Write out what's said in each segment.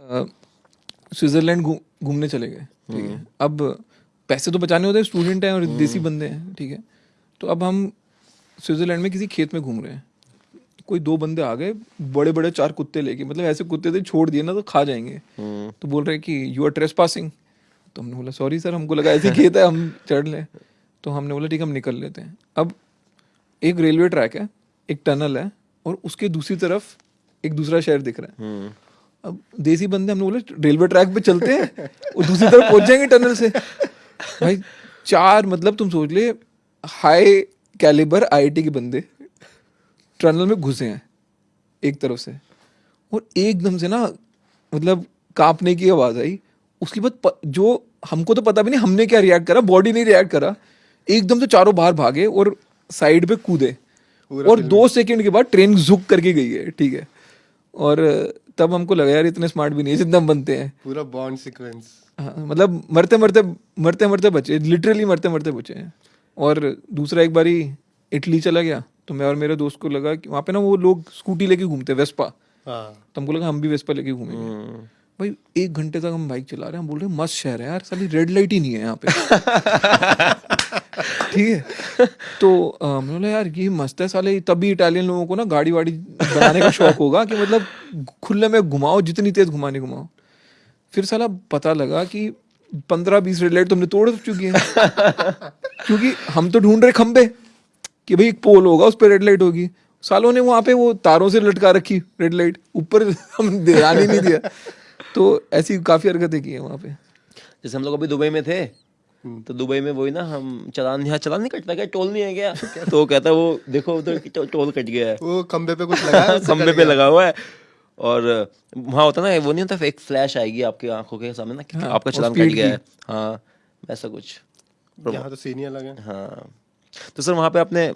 Switzerland घूमने चले गए ठीक है। अब पैसे तो बचाने होते हैं स्टूडेंट हैं और देसी बंदे हैं ठीक है। तो अब हम स्विट्जरलैंड में किसी खेत में घूम रहे हैं। कोई दो बंदे आ गए बड़े बड़े चार कुत्ते लेके मतलब ऐसे कुत्ते थे छोड़ दिए ना तो खा जाएँगे। तो बोल रहे कि यू आर ट्रेस पासिंग तो हमने बोला सॉरी सर हमको लगा ऐसे खेत है हम चढ़ लें। तो हमने बोला ठीक है हम निकल लेते हैं। अब एक रेलवे ट्रैक है एक टनल है और उसके दूसरी तरफ़ एक दूसरा शहर दिख रहा है। अब देसी बंदे हमने बोले रेलवे ट्रैक पे चलते हैं और दूसरी तरफ़ पहुँच जाएँगे टनल से। भाई चार मतलब तुम सोच ले हाई कैलिबर आईआईटी के बंदे टनल में घुसे हैं एक तरफ़ से। और एकदम से ना मतलब कांपने की आवाज़ आई। उसके बाद जो हमको तो पता भी नहीं हमने क्या रिएक्ट करा बॉडी नहीं रिएक्ट करा। एकदम से चारों बाहर भागे और साइड पे कूदे। और दो सेकंड के बाद ट्रेन झुक करके गई है ठीक है। और तब हमको लगा यार इतने स्मार्ट भी नहीं है जितना हम बनते हैं। पूरा बॉन्ड सीक्वेंस हाँ, मतलब मरते मरते मरते मरते बचे लिटरली मरते मरते बचे हैं। और दूसरा एक बारी इटली चला गया तो मैं और मेरे दोस्त को लगा कि वहाँ पे ना वो लोग स्कूटी लेके घूमते हैं वेस्पा हाँ। तो हमको लगा हम भी वेस्पा लेके घूमेंगे। भाई एक घंटे तक हम बाइक चला रहे हैं हम बोल रहे हैं मस्त शहर है यार साली रेड लाइट ही नहीं है यहाँ पे। ठीक है। तो हमने बोला, यार, ये मस्त है साले। तभी इटालियन लोगों को ना गाड़ी वाड़ी बनाने का शौक होगा कि मतलब खुले में घुमाओ, जितनी तेज घुमाने घुमाओ। फिर साला पता लगा कि पंद्रह बीस रेड लाइट तुमने तोड़ चुकी है। क्योंकि हम तो ढूंढ रहे खंबे कि भाई एक पोल होगा, उस पर रेड लाइट होगी। सालों ने वहाँ पे वो तारों से लटका रखी रेड लाइट ऊपर हम ध्यान ही नहीं दिया। तो ऐसी काफ़ी हरकतें की है वहाँ पे। जैसे हम लोग अभी दुबई में थे तो दुबई में वही ना हम चलान यहाँ चलान नहीं कटता क्या? टोल नहीं है क्या? तो कहता है वो देखो उधर तो टोल कट गया है। वो खम्बे पे कुछ लगा है, खम्बे पे लगा हुआ है। और वहाँ होता ना वो नहीं होता एक फ्लैश आएगी आपकी आँखों के सामने ना हाँ, आपका चलान कट गया है। हाँ वैसा कुछ। यहाँ तो सीनियर लगे हाँ। तो सर वहाँ पे आपने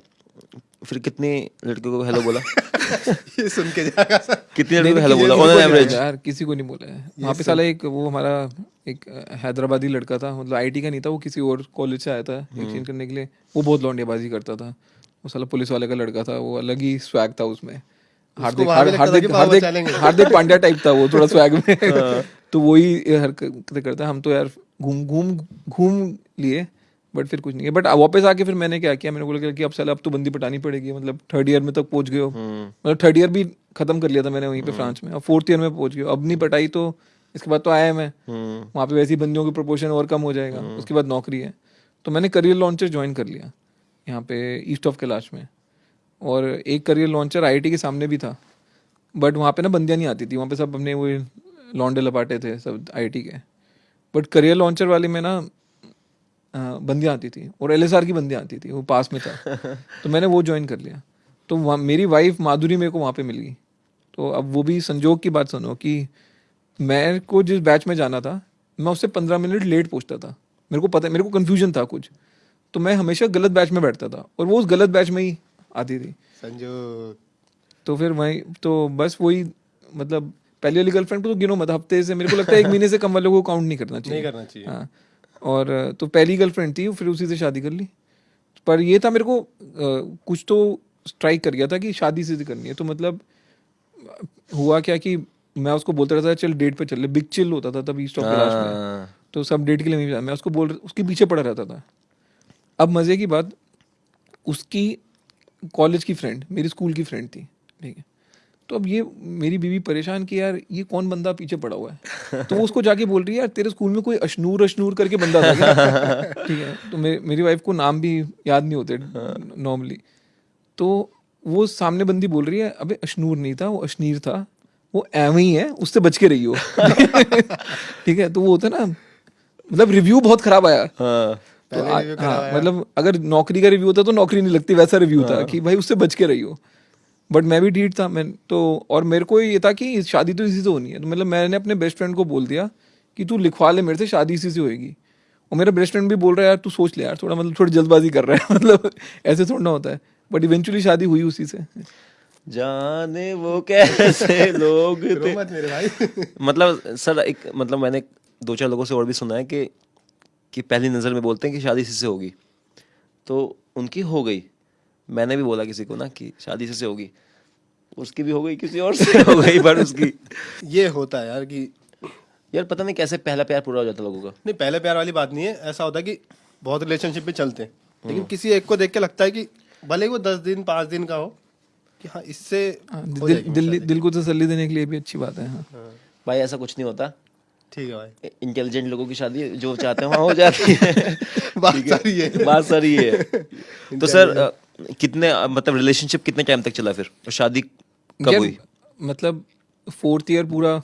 फिर कितनी लड़कियों को हेलो बोला? ये सुन के जाएगा सर कितनी लड़कियों को हेलो बोला? ऑन एवरेज यार किसी को नहीं बोला है वहाँ पे साला एक वो हमारा एक हैदराबादी लड़का था। मतलब आईटी का नहीं था वो किसी और कॉलेज से आया था हम्म। एक्सचेंज करने के लिए। वो बहुत लौंडियाबाजी करता था। वो साला पुलिस वाले का लड़का था वो अलग ही स्वैग था उसमें। हार्दिक हार्दिक हार्दिक हार्दिक पांड्या टाइप था वो थोड़ा स्वैग में। हाँ। तो वही हरकतें करता हम तो यार घूम घूम घूम लिए। बट फिर कुछ नहीं है बट वापस आके फिर मैंने क्या किया? मैंने बोला कि अब साला अब तो बंदी पटानी पड़ेगी मतलब थर्ड ईयर में तक पहुँच गए हो। हम्म। मतलब थर्ड ईयर भी खत्म कर लिया था मैंने वहीं पे फ्रांस में। अब फोर्थ ईयर में पहुँच गया अब नहीं पटाई तो इसके बाद तो आया मैं। हम्म। वहाँ पे वैसी बंदियों की प्रोपोर्शन और कम हो जाएगा। उसके बाद नौकरी है। तो मैंने करियर लॉन्चर ज्वाइन कर लिया यहाँ पे ईस्ट ऑफ़ कैलाश में। और एक करियर लॉन्चर आईआईटी के सामने भी था। बट वहाँ पे ना बंदियाँ नहीं आती थी। वहाँ पे सब अपने वो लॉन्डे लपाटे थे सब आईआईटी के। बट करियर लॉन्चर वाले में ना बंदियाँ आती थी और एलएसआर की बंदियाँ आती थी वो पास में था। तो मैंने वो ज्वाइन कर लिया। तो वहाँ मेरी वाइफ माधुरी मेरे को वहाँ पे मिल गई। तो अब वो भी संजोग की बात सुनो कि मेरे को जिस बैच में जाना था मैं उससे पंद्रह मिनट लेट पहुँचता था। मेरे को पता मेरे को कन्फ्यूज़न था कुछ। तो मैं हमेशा गलत बैच में बैठता था और वो उस गलत बैच में ही आती थी। संजू तो फिर वही तो बस वही मतलब पहली वाली गर्लफ्रेंड को तो गिनो मत हफ़्ते से मेरे को लगता है एक महीने से कम वालों को काउंट नहीं करना चाहिए। नहीं करना चाहिए। हाँ। और तो पहली गर्लफ्रेंड थी फिर उसी से शादी कर ली। पर ये था मेरे को अ, कुछ तो स्ट्राइक कर गया था कि शादी से करनी है। तो मतलब हुआ क्या कि मैं उसको बोलता रहता था चल डेट पे चल ले। बिग चिल होता था तब ईस्ट ऑफ़ में। हाँ। तो सब डेट के लिए मैं मैं उसको बोल उसके पीछे पड़ा रहता था। अब मज़े की बात उसकी कॉलेज की फ्रेंड मेरी स्कूल की फ्रेंड थी ठीक है। तो अब ये मेरी बीवी परेशान कि यार ये कौन बंदा पीछे पड़ा हुआ है? तो वो उसको जाके बोल रही है यार तेरे स्कूल में कोई अशनूर अशनूर करके बंदा था ठीक है तो मे, मेरी वाइफ को नाम भी याद नहीं होते नॉर्मली तो वो सामने बंदी बोल रही है अबे अशनूर नहीं था वो अशनीर था वो एवं ही है उससे बच के रही हो. ठीक है तो वो होता है ना मतलब रिव्यू बहुत खराब आया। हाँ। तो आ, हाँ मतलब अगर नौकरी का रिव्यू होता तो नौकरी नहीं लगती वैसा रिव्यू था कि भाई उससे बच के रही हो। बट मैं भी डीट था मैं तो और मेरे को ये था कि शादी तो इसी से होनी है। तो मतलब मैंने अपने बेस्ट फ्रेंड को बोल दिया कि तू लिखवा ले मेरे से शादी इसी से होएगी। और मेरा बेस्ट फ्रेंड भी बोल रहा है यार तू सोच ले यार थोड़ा मतलब थोड़ी जल्दबाजी कर रहा है। मतलब ऐसे थोड़ा ना होता है। बट इवेंचुअली शादी हुई उसी से। जाने वो कैसे लोग थे। मत मेरे भाई। मतलब सर एक मतलब मैंने दो चार लोगों से और भी सुना है कि कि पहली नज़र में बोलते हैं कि शादी इसी से होगी। तो उनकी हो गई। मैंने भी बोला किसी को ना कि शादी इसी से होगी। उसकी भी हो गई किसी और से। हो गई पर उसकी। ये होता है यार कि यार पता नहीं कैसे पहला प्यार पूरा हो जाता लोगों का। नहीं पहले प्यार वाली बात नहीं है। ऐसा होता है कि बहुत रिलेशनशिप भी चलते हैं। हम्म। लेकिन किसी एक को देख के लगता है कि भले ही वो दस दिन पाँच दिन का हो कि हाँ इससे हाँ, दिल दिल दिल को तसल्ली देने के लिए भी अच्छी बात है हाँ। भाई ऐसा कुछ नहीं होता। ठीक है भाई। इंटेलिजेंट लोगों की शादी जो चाहते हैं वहाँ हो जाती है। बात सारी है। बात सारी है। तो सर कितने मतलब रिलेशनशिप कितने टाइम तक चला फिर? और शादी कब हुई? मतलब फोर्थ ईयर पूरा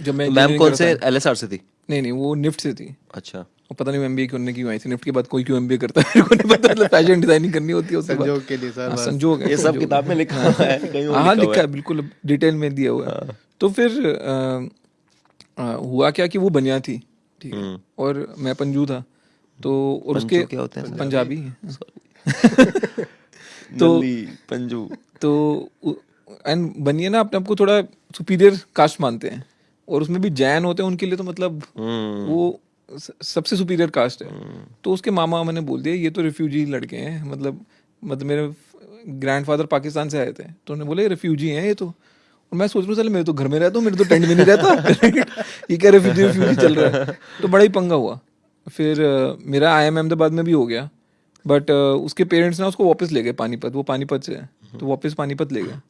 जब मैं मैम कौन से? एलएसआर से थी? नहीं नहीं वो निफ्ट से थी। अच्छा। वो पता नहीं एमबीए क्यों क्यों आई थी। निफ्ट के बाद कोई क्यों एमबीए करता है? मेरे को नहीं पता मतलब फ़ैशन डिज़ाइनिंग करनी होती है उसके बाद संजोग के लिए सर हाँ। संजोग ये सब किताब में लिखा हुआ है कहीं और हाँ हाँ लिखा है बिल्कुल डिटेल में दिया हुआ है। तो फिर हुआ क्या कि वो बनिया थी ठीक है। और मैं पंजू था तो और उसके क्या होते हैं? पंजाबी तो पंजू। तो एंड बनिए ना अपने आपको थोड़ा सुपीरियर कास्ट मानते हैं। और उसमें भी जैन होते हैं उनके लिए तो मतलब हम्म। वो सबसे सुपीरियर कास्ट है। तो उसके मामा मैंने बोल दिया ये तो रिफ्यूजी लड़के हैं मतलब मतलब मेरे ग्रैंडफादर पाकिस्तान से आए थे। तो उन्होंने बोले रिफ्यूजी हैं ये तो। और मैं सोच रहा हूँ चल मेरे तो घर में रहता हूँ मेरे तो टेंट में नहीं रहता। ये क्या रिफ्यूजी रिफ्यूजी चल रहा है? तो बड़ा ही पंगा हुआ। फिर मेरा आई एम अहमदाबाद में भी हो गया। बट उसके पेरेंट्स ना उसको वापस ले गए पानीपत। वो पानीपत से है। तो वापस पानीपत ले गए।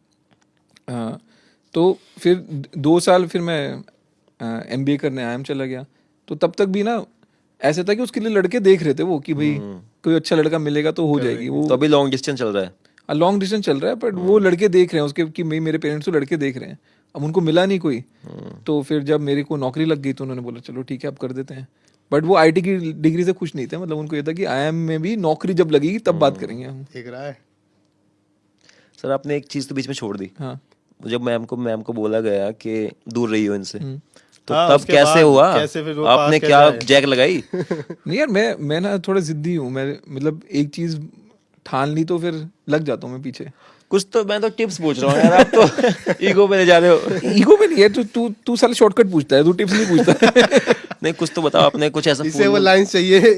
तो फिर दो साल फिर मैं एम बी ए करने आया चला गया। तो तब तक भी ना ऐसे था कि उसके लिए लड़के देख रहे थे वो कि भाई कोई अच्छा लड़का मिलेगा तो हो जाएगी। वो तो अभी लॉन्ग डिस्टेंस चल रहा है। लॉन्ग डिस्टेंस चल रहा है बट वो लड़के देख रहे हैं उसके कि मेरे पेरेंट्स तो लड़के देख रहे हैं। अब उनको मिला नहीं कोई। तो फिर जब मेरे को नौकरी लग गई तो उन्होंने बोला चलो ठीक है अब कर देते हैं। बट वो आईटी की डिग्री से खुश नहीं थे मतलब उनको ये था कि आई में भी नौकरी जब लगेगी तब बात करेंगे हम। देख रहा है सर आपने एक चीज़ तो बीच में छोड़ दी। हाँ। जब मैम को मैम को बोला गया कि दूर रही हो इनसे तो हाँ, तब कैसे हुआ? कैसे फिर आपने क्या जैक लगाई? नहीं यार मैं मैं ना थोड़ा जिद्दी हूँ मैं मतलब एक चीज़ ठान ली तो फिर लग जाता हूँ मैं पीछे। कुछ तो मैं तो टिप्स पूछ रहा हूँ यार आप तो ईगो पे ले जा रहे हो। ईगो में नहीं है तू तू तू साले शॉर्टकट पूछता है तू टिप्स नहीं पूछता। नहीं कुछ तो बताओ आपने कुछ ऐसा इसे वो लाइन चाहिए।